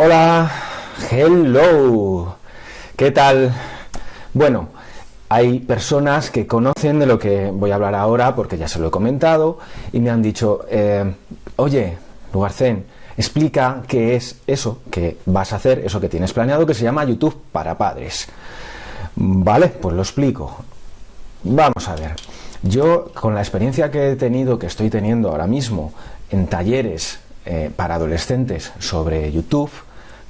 Hola, hello, ¿qué tal? Bueno, hay personas que conocen de lo que voy a hablar ahora porque ya se lo he comentado y me han dicho, eh, oye, Lugarcén, explica qué es eso que vas a hacer, eso que tienes planeado que se llama YouTube para padres. Vale, pues lo explico. Vamos a ver. Yo, con la experiencia que he tenido, que estoy teniendo ahora mismo en talleres eh, para adolescentes sobre YouTube,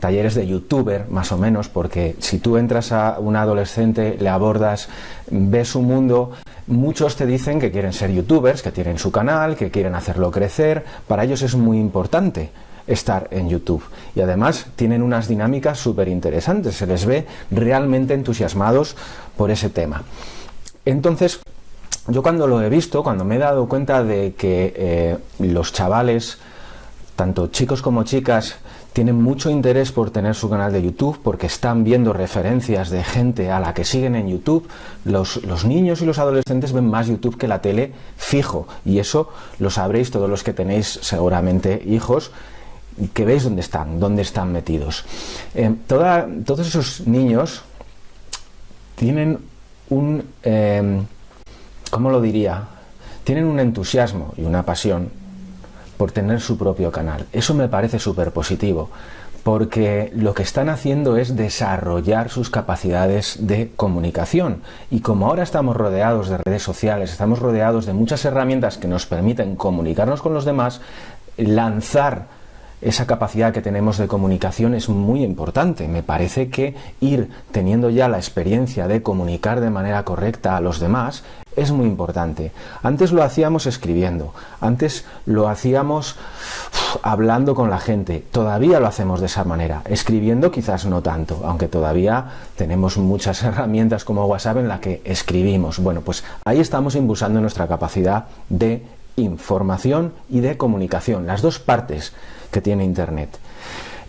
talleres de youtuber, más o menos, porque si tú entras a un adolescente, le abordas, ves su mundo, muchos te dicen que quieren ser youtubers, que tienen su canal, que quieren hacerlo crecer, para ellos es muy importante estar en YouTube. Y además tienen unas dinámicas súper interesantes, se les ve realmente entusiasmados por ese tema. Entonces, yo cuando lo he visto, cuando me he dado cuenta de que eh, los chavales, tanto chicos como chicas, tienen mucho interés por tener su canal de YouTube porque están viendo referencias de gente a la que siguen en YouTube. Los, niños y los adolescentes ven más YouTube que la tele fijo y eso lo sabréis todos los que tenéis seguramente hijos que veis dónde están, dónde están metidos. Eh, todos esos niños tienen un, eh, ¿cómo lo diría? Tienen un entusiasmo y una pasión por tener su propio canal. Eso me parece súper positivo, porque lo que están haciendo es desarrollar sus capacidades de comunicación. Y como ahora estamos rodeados de redes sociales, estamos rodeados de muchas herramientas que nos permiten comunicarnos con los demás, lanzar esa capacidad que tenemos de comunicación es muy importante. Me parece que ir teniendo ya la experiencia de comunicar de manera correcta a los demás es muy importante. Antes lo hacíamos escribiendo, antes lo hacíamos hablando con la gente, todavía lo hacemos de esa manera, escribiendo quizás no tanto, aunque todavía tenemos muchas herramientas como WhatsApp en la que escribimos. Bueno, pues ahí estamos impulsando nuestra capacidad de información y de comunicación, las dos partes que tiene Internet.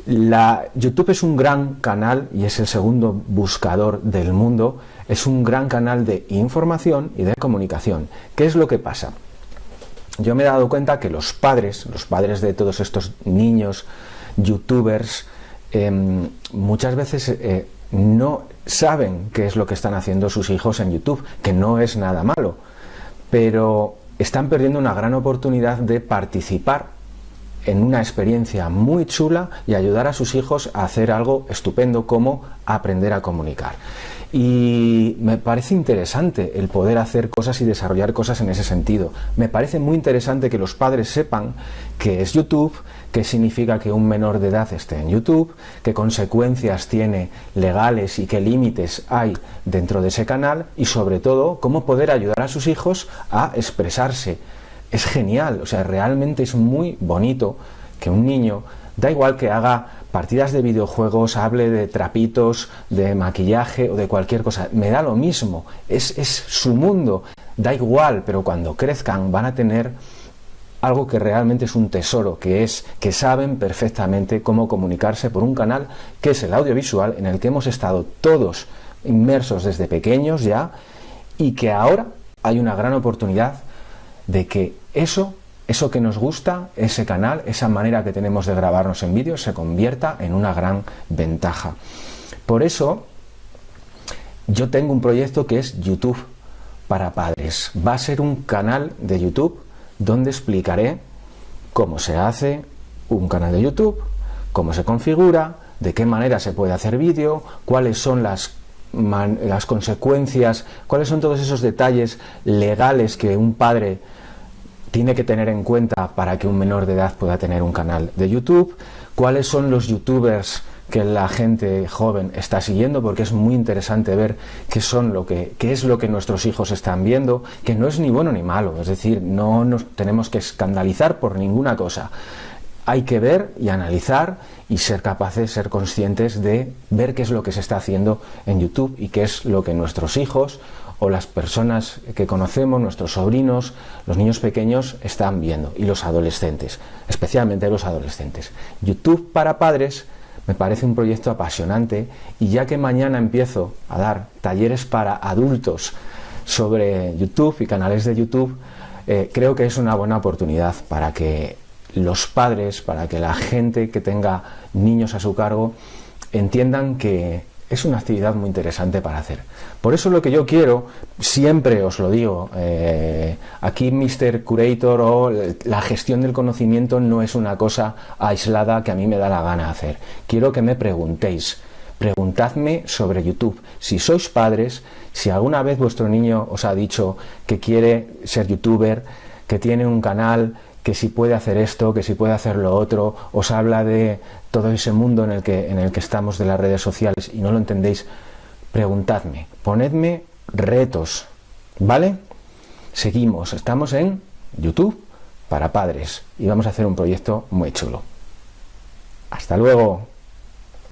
La, YouTube es un gran canal y es el segundo buscador del mundo, es un gran canal de información y de comunicación. ¿Qué es lo que pasa? Yo me he dado cuenta que los padres, los padres de todos estos niños, youtubers, em, muchas veces eh, no saben qué es lo que están haciendo sus hijos en YouTube, que no es nada malo, pero están perdiendo una gran oportunidad de participar en una experiencia muy chula y ayudar a sus hijos a hacer algo estupendo como aprender a comunicar. Y me parece interesante el poder hacer cosas y desarrollar cosas en ese sentido. Me parece muy interesante que los padres sepan qué es YouTube, qué significa que un menor de edad esté en YouTube, qué consecuencias tiene legales y qué límites hay dentro de ese canal y sobre todo cómo poder ayudar a sus hijos a expresarse es genial, o sea, realmente es muy bonito que un niño, da igual que haga partidas de videojuegos, hable de trapitos, de maquillaje o de cualquier cosa, me da lo mismo, es, es su mundo, da igual, pero cuando crezcan van a tener algo que realmente es un tesoro, que es que saben perfectamente cómo comunicarse por un canal que es el audiovisual en el que hemos estado todos inmersos desde pequeños ya y que ahora hay una gran oportunidad de que eso, eso que nos gusta, ese canal, esa manera que tenemos de grabarnos en vídeo, se convierta en una gran ventaja. Por eso, yo tengo un proyecto que es YouTube para padres. Va a ser un canal de YouTube donde explicaré cómo se hace un canal de YouTube, cómo se configura, de qué manera se puede hacer vídeo, cuáles son las las consecuencias, cuáles son todos esos detalles legales que un padre tiene que tener en cuenta para que un menor de edad pueda tener un canal de YouTube, cuáles son los youtubers que la gente joven está siguiendo porque es muy interesante ver qué son lo que qué es lo que nuestros hijos están viendo, que no es ni bueno ni malo, es decir, no nos tenemos que escandalizar por ninguna cosa. Hay que ver y analizar y ser capaces, ser conscientes de ver qué es lo que se está haciendo en YouTube y qué es lo que nuestros hijos o las personas que conocemos, nuestros sobrinos, los niños pequeños están viendo y los adolescentes, especialmente los adolescentes. YouTube para padres me parece un proyecto apasionante y ya que mañana empiezo a dar talleres para adultos sobre YouTube y canales de YouTube, eh, creo que es una buena oportunidad para que los padres, para que la gente que tenga niños a su cargo entiendan que es una actividad muy interesante para hacer. Por eso lo que yo quiero, siempre os lo digo, eh, aquí Mr. Curator o la gestión del conocimiento no es una cosa aislada que a mí me da la gana hacer. Quiero que me preguntéis, preguntadme sobre YouTube. Si sois padres, si alguna vez vuestro niño os ha dicho que quiere ser youtuber, que tiene un canal, que si puede hacer esto, que si puede hacer lo otro, os habla de todo ese mundo en el que, en el que estamos de las redes sociales y no lo entendéis, preguntadme, ponedme retos, ¿vale? Seguimos, estamos en YouTube para padres y vamos a hacer un proyecto muy chulo. Hasta luego.